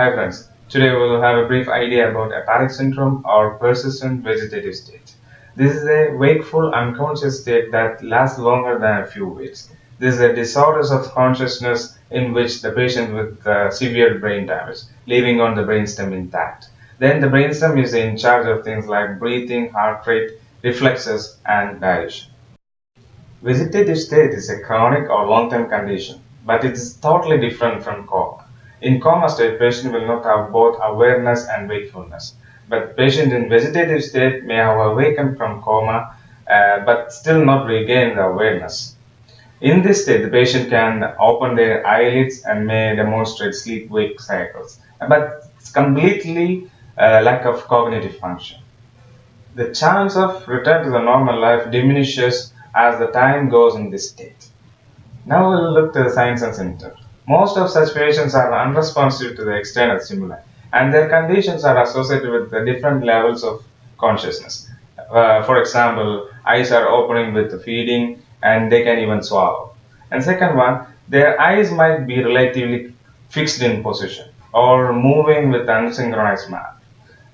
Hi friends, today we will have a brief idea about apallic syndrome or persistent vegetative state. This is a wakeful unconscious state that lasts longer than a few weeks. This is a disorder of consciousness in which the patient with uh, severe brain damage, leaving on the brainstem intact. Then the brainstem is in charge of things like breathing, heart rate, reflexes, and digestion. Vegetative state is a chronic or long-term condition, but it is totally different from coma. In coma state, patient will not have both awareness and wakefulness. But patient in vegetative state may have awakened from coma, uh, but still not regain the awareness. In this state, the patient can open their eyelids and may demonstrate sleep-wake cycles, but it's completely uh, lack of cognitive function. The chance of return to the normal life diminishes as the time goes in this state. Now we'll look to the signs and symptoms. Most of such patients are unresponsive to the external stimuli, and their conditions are associated with the different levels of consciousness. Uh, for example, eyes are opening with feeding, and they can even swallow. And second one, their eyes might be relatively fixed in position or moving with unsynchronized manner.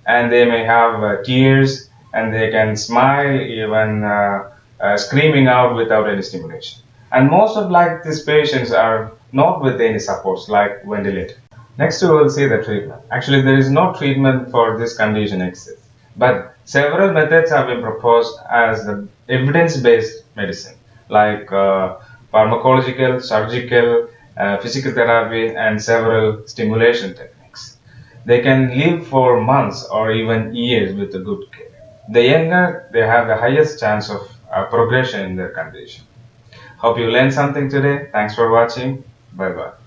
And they may have uh, tears and they can smile even uh, uh screaming out without any stimulation. And most of like these patients are not with any supports like ventilator. Next we will see the treatment. Actually there is no treatment for this condition exists. But several methods have been proposed as the evidence-based medicine like uh, pharmacological, surgical, uh, physical therapy and several stimulation techniques. They can live for months or even years with a good care. The younger, they have the highest chance of uh, progression in their condition. Hope you learned something today. Thanks for watching. 拜拜。